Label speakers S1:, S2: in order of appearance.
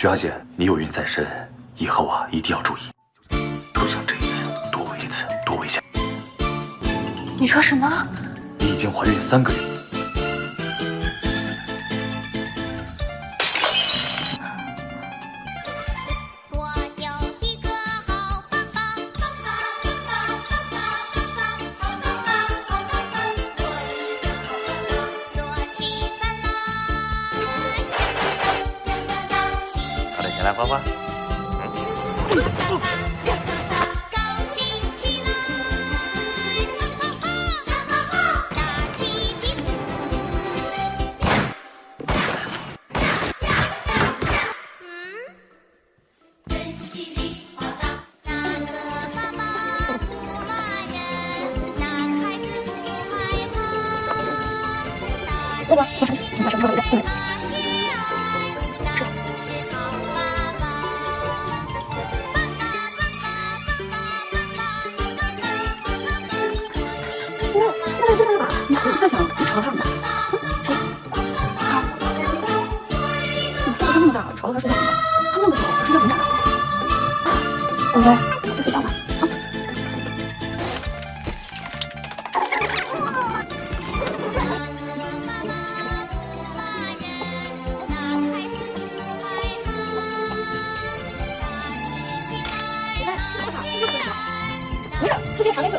S1: 徐阿姐，你有孕在身，以后啊一定要注意，就像这一次，多危一次，多危险。
S2: 你说什么？
S1: 你已经怀孕三个月。
S3: 小花花。小花花小花花花高兴起来
S4: 小花花大花花
S3: 大屁股跳跳跳跳跳跳真是稀里哗啦哪个爸爸不骂人哪个孩子不害怕大事情很快
S2: 乐再想朝他吗？你这么那么大，朝他睡觉怎么办？他那么小，睡觉怎么长大？宝贝，睡觉吧。没事，自己喊一次。